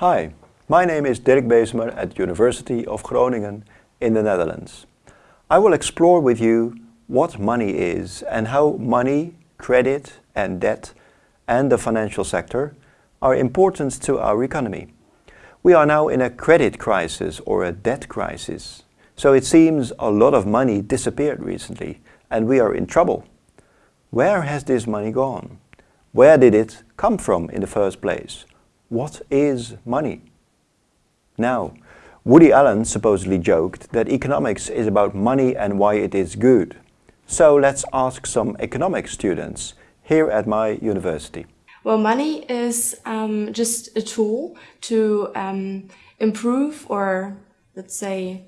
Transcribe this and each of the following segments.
Hi, my name is Dirk Bezemer at University of Groningen in the Netherlands. I will explore with you what money is and how money, credit and debt and the financial sector are important to our economy. We are now in a credit crisis or a debt crisis. So it seems a lot of money disappeared recently and we are in trouble. Where has this money gone? Where did it come from in the first place? What is money? Now, Woody Allen supposedly joked that economics is about money and why it is good. So let's ask some economics students here at my university. Well, money is um, just a tool to um, improve or let's say,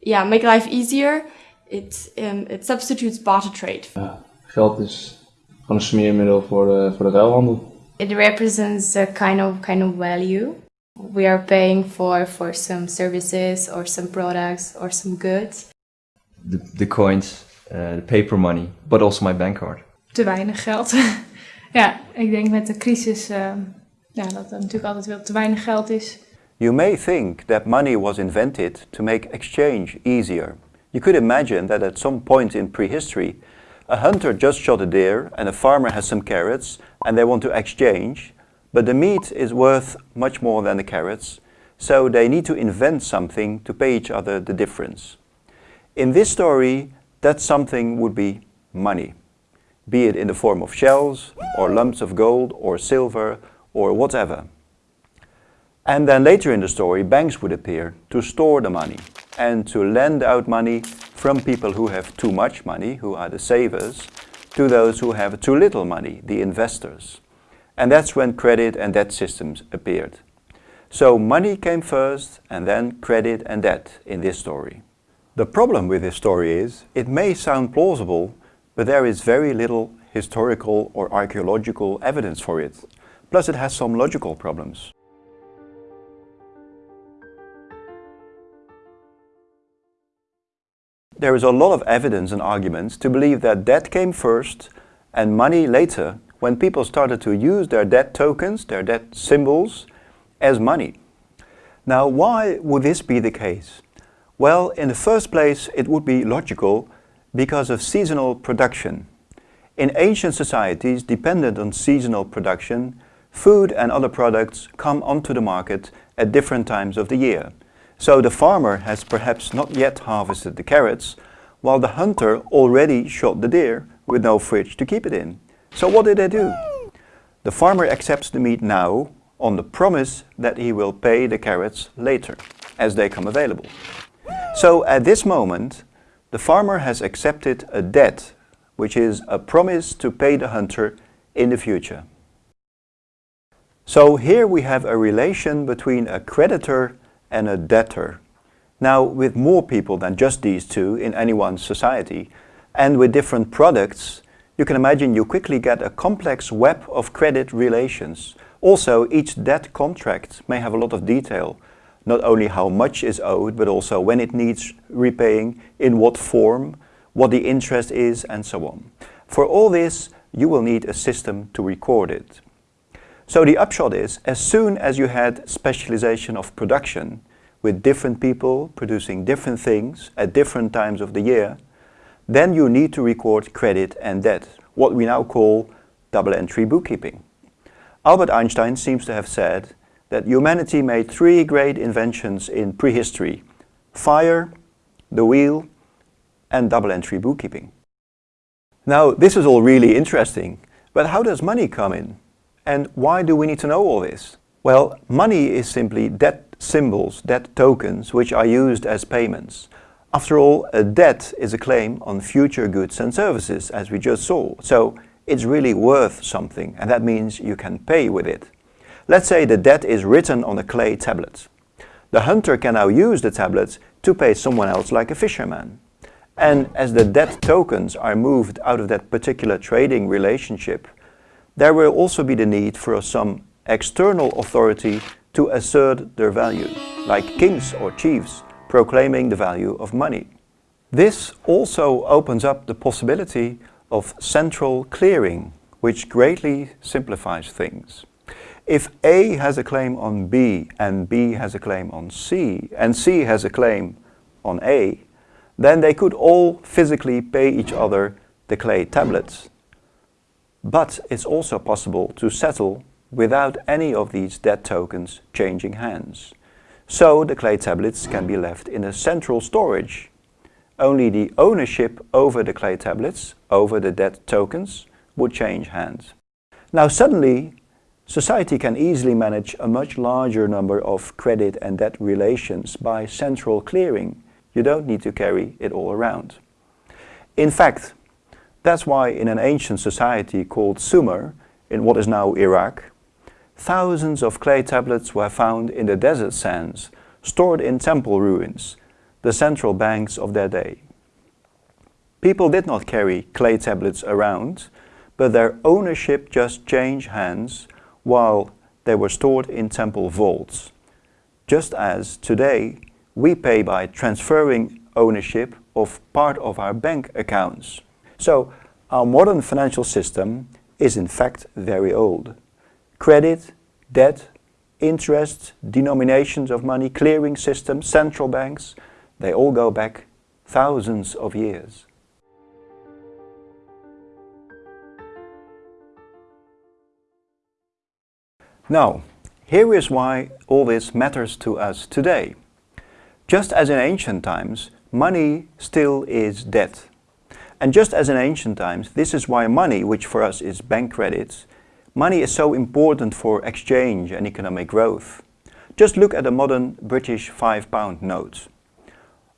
yeah, make life easier. It, um, it substitutes barter trade. Ja, geld is gewoon een smeermiddel voor de, voor de ruilhandel. It represents a kind of kind of value we are paying for for some services or some products or some goods. The, the coins, uh, the paper money, but also my bank card. Te weinig geld. ja, ik denk met de crisis uh, ja, dat er natuurlijk altijd wel te weinig geld is. You may think that money was invented to make exchange easier. You could imagine that at some point in prehistory, a hunter just shot a deer and a farmer has some carrots and they want to exchange, but the meat is worth much more than the carrots, so they need to invent something to pay each other the difference. In this story, that something would be money, be it in the form of shells, or lumps of gold, or silver, or whatever. And then later in the story, banks would appear to store the money and to lend out money from people who have too much money, who are the savers, to those who have too little money, the investors. And that's when credit and debt systems appeared. So money came first and then credit and debt in this story. The problem with this story is, it may sound plausible, but there is very little historical or archaeological evidence for it. Plus it has some logical problems. There is a lot of evidence and arguments to believe that debt came first and money later when people started to use their debt tokens, their debt symbols, as money. Now, why would this be the case? Well, in the first place, it would be logical because of seasonal production. In ancient societies dependent on seasonal production, food and other products come onto the market at different times of the year. So the farmer has perhaps not yet harvested the carrots, while the hunter already shot the deer with no fridge to keep it in. So what did they do? The farmer accepts the meat now on the promise that he will pay the carrots later, as they come available. So at this moment, the farmer has accepted a debt, which is a promise to pay the hunter in the future. So here we have a relation between a creditor and a debtor. Now with more people than just these two in any one society, and with different products, you can imagine you quickly get a complex web of credit relations. Also, each debt contract may have a lot of detail, not only how much is owed, but also when it needs repaying, in what form, what the interest is, and so on. For all this, you will need a system to record it. So the upshot is, as soon as you had specialization of production, with different people producing different things at different times of the year, then you need to record credit and debt, what we now call double entry bookkeeping. Albert Einstein seems to have said that humanity made three great inventions in prehistory. Fire, the wheel and double entry bookkeeping. Now this is all really interesting, but how does money come in? And why do we need to know all this? Well, money is simply debt symbols, debt tokens, which are used as payments. After all, a debt is a claim on future goods and services, as we just saw. So it's really worth something, and that means you can pay with it. Let's say the debt is written on a clay tablet. The hunter can now use the tablet to pay someone else like a fisherman. And as the debt tokens are moved out of that particular trading relationship, there will also be the need for some external authority to assert their value, like kings or chiefs proclaiming the value of money. This also opens up the possibility of central clearing, which greatly simplifies things. If A has a claim on B and B has a claim on C and C has a claim on A, then they could all physically pay each other the clay tablets. But it's also possible to settle without any of these debt tokens changing hands. So the clay tablets can be left in a central storage. Only the ownership over the clay tablets, over the debt tokens, would change hands. Now suddenly, society can easily manage a much larger number of credit and debt relations by central clearing. You don't need to carry it all around. In fact, that's why in an ancient society called Sumer, in what is now Iraq, thousands of clay tablets were found in the desert sands, stored in temple ruins, the central banks of their day. People did not carry clay tablets around, but their ownership just changed hands while they were stored in temple vaults. Just as today we pay by transferring ownership of part of our bank accounts. So our modern financial system is in fact very old. Credit, debt, interest, denominations of money, clearing systems, central banks, they all go back thousands of years. Now, here is why all this matters to us today. Just as in ancient times, money still is debt. And just as in ancient times, this is why money, which for us is bank credits, money is so important for exchange and economic growth. Just look at a modern British five pound note.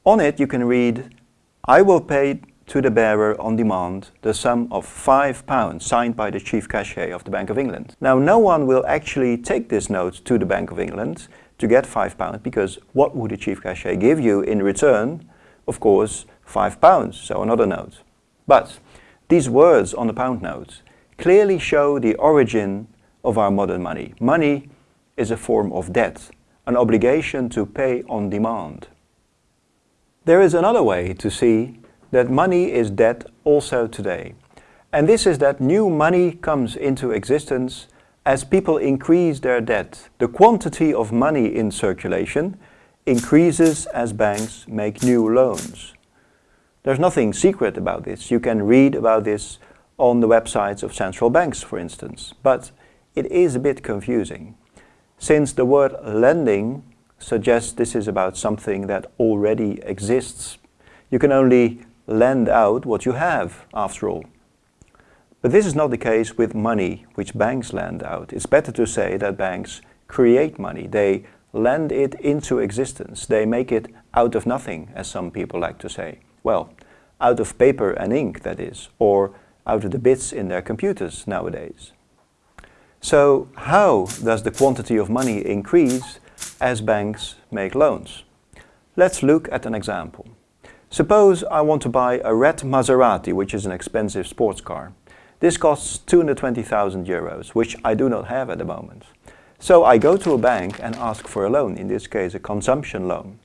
On it you can read, I will pay to the bearer on demand the sum of five pounds signed by the chief cashier of the Bank of England. Now no one will actually take this note to the Bank of England to get five pounds because what would the chief cashier give you in return? Of course, five pounds, so another note. But these words on the pound notes clearly show the origin of our modern money. Money is a form of debt, an obligation to pay on demand. There is another way to see that money is debt also today. And this is that new money comes into existence as people increase their debt. The quantity of money in circulation increases as banks make new loans. There's nothing secret about this. You can read about this on the websites of central banks, for instance. But it is a bit confusing, since the word lending suggests this is about something that already exists. You can only lend out what you have, after all. But this is not the case with money which banks lend out. It's better to say that banks create money. They lend it into existence. They make it out of nothing, as some people like to say. Well, out of paper and ink, that is, or out of the bits in their computers nowadays. So how does the quantity of money increase as banks make loans? Let's look at an example. Suppose I want to buy a red Maserati, which is an expensive sports car. This costs 220,000 euros, which I do not have at the moment. So I go to a bank and ask for a loan, in this case a consumption loan.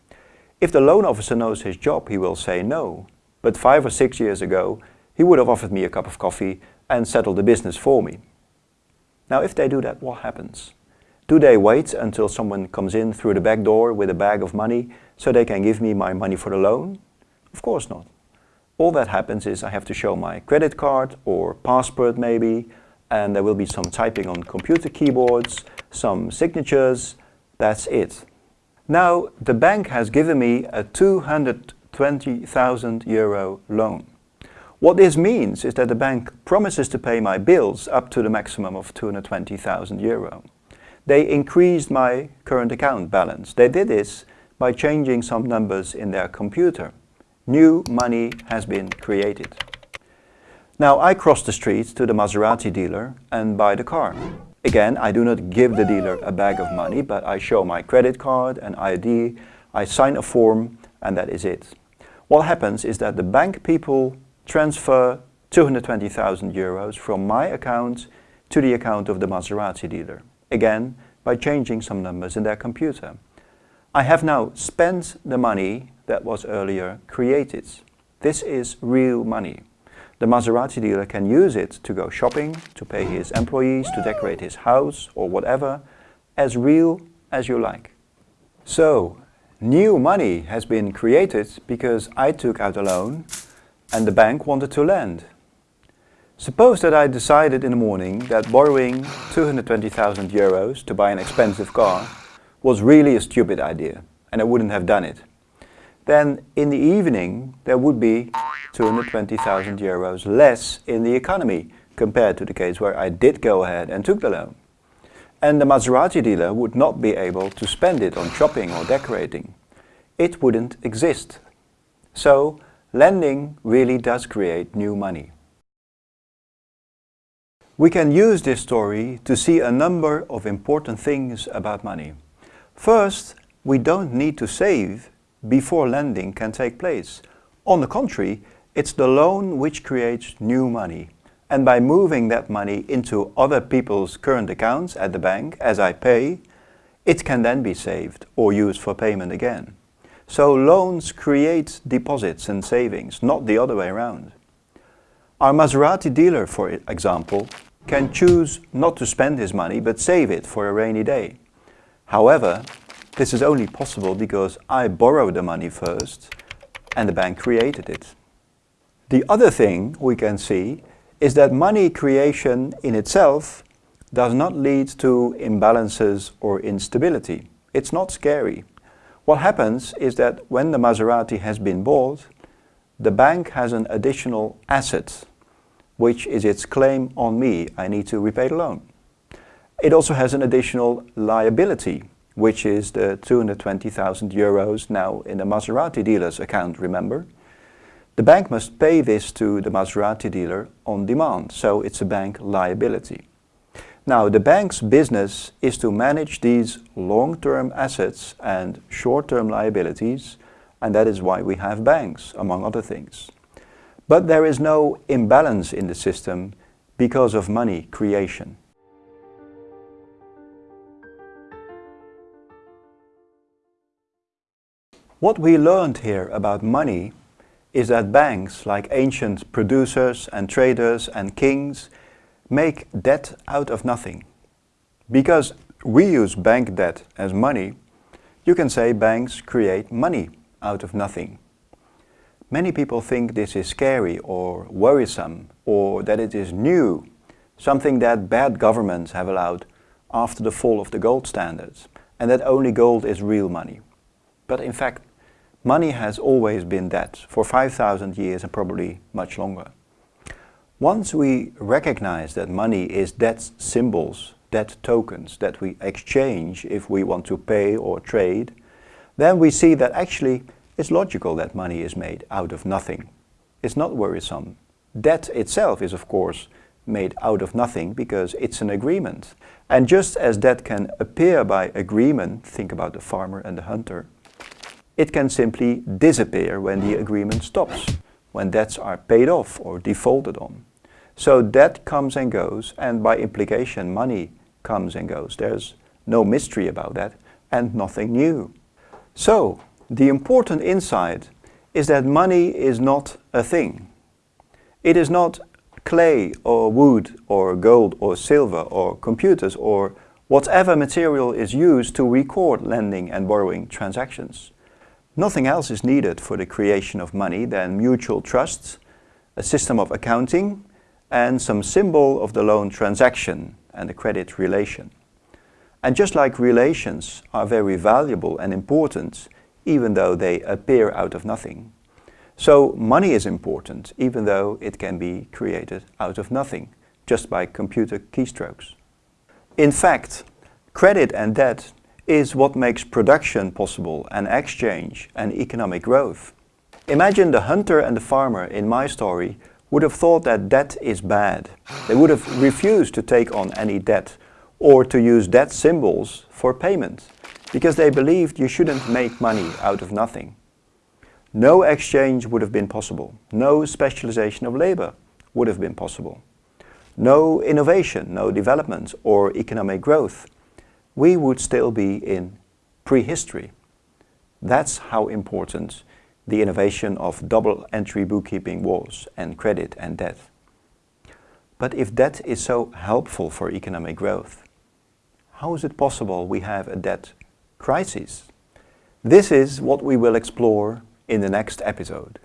If the loan officer knows his job, he will say no. But five or six years ago, he would have offered me a cup of coffee and settled the business for me. Now, if they do that, what happens? Do they wait until someone comes in through the back door with a bag of money so they can give me my money for the loan? Of course not. All that happens is I have to show my credit card or passport maybe, and there will be some typing on computer keyboards, some signatures, that's it. Now, the bank has given me a 220,000 euro loan. What this means is that the bank promises to pay my bills up to the maximum of 220,000 euro. They increased my current account balance. They did this by changing some numbers in their computer. New money has been created. Now I cross the street to the Maserati dealer and buy the car. Again, I do not give the dealer a bag of money, but I show my credit card and ID, I sign a form, and that is it. What happens is that the bank people transfer 220,000 euros from my account to the account of the Maserati dealer. Again, by changing some numbers in their computer. I have now spent the money that was earlier created. This is real money. The Maserati dealer can use it to go shopping, to pay his employees, to decorate his house or whatever, as real as you like. So, new money has been created because I took out a loan and the bank wanted to lend. Suppose that I decided in the morning that borrowing 220,000 euros to buy an expensive car was really a stupid idea and I wouldn't have done it. Then in the evening there would be 220,000 euros less in the economy compared to the case where I did go ahead and took the loan. And the Maserati dealer would not be able to spend it on shopping or decorating. It wouldn't exist. So lending really does create new money. We can use this story to see a number of important things about money. First, we don't need to save before lending can take place. On the contrary, it's the loan which creates new money. And by moving that money into other people's current accounts at the bank as I pay, it can then be saved or used for payment again. So loans create deposits and savings, not the other way around. Our Maserati dealer, for example, can choose not to spend his money but save it for a rainy day. However, this is only possible because I borrowed the money first and the bank created it. The other thing we can see is that money creation in itself does not lead to imbalances or instability. It's not scary. What happens is that when the Maserati has been bought, the bank has an additional asset, which is its claim on me. I need to repay the loan. It also has an additional liability, which is the 220,000 euros now in the Maserati dealer's account, remember? The bank must pay this to the Maserati dealer on demand, so it's a bank liability. Now, the bank's business is to manage these long-term assets and short-term liabilities, and that is why we have banks, among other things. But there is no imbalance in the system because of money creation. What we learned here about money is that banks, like ancient producers and traders and kings, make debt out of nothing. Because we use bank debt as money, you can say banks create money out of nothing. Many people think this is scary or worrisome or that it is new, something that bad governments have allowed after the fall of the gold standards and that only gold is real money. But in fact, money has always been debt for 5,000 years and probably much longer. Once we recognize that money is debt symbols, debt tokens that we exchange if we want to pay or trade, then we see that actually it's logical that money is made out of nothing. It's not worrisome. Debt itself is of course made out of nothing because it's an agreement. And just as debt can appear by agreement, think about the farmer and the hunter, it can simply disappear when the agreement stops, when debts are paid off or defaulted on. So debt comes and goes, and by implication money comes and goes. There's no mystery about that, and nothing new. So, the important insight is that money is not a thing. It is not clay or wood or gold or silver or computers or whatever material is used to record lending and borrowing transactions. Nothing else is needed for the creation of money than mutual trusts, a system of accounting, and some symbol of the loan transaction and the credit relation. And just like relations are very valuable and important, even though they appear out of nothing, so money is important, even though it can be created out of nothing, just by computer keystrokes. In fact, credit and debt is what makes production possible and exchange and economic growth. Imagine the hunter and the farmer in my story would have thought that debt is bad. They would have refused to take on any debt or to use debt symbols for payment because they believed you shouldn't make money out of nothing. No exchange would have been possible. No specialization of labor would have been possible. No innovation, no development or economic growth we would still be in prehistory. That's how important the innovation of double entry bookkeeping was, and credit and debt. But if debt is so helpful for economic growth, how is it possible we have a debt crisis? This is what we will explore in the next episode.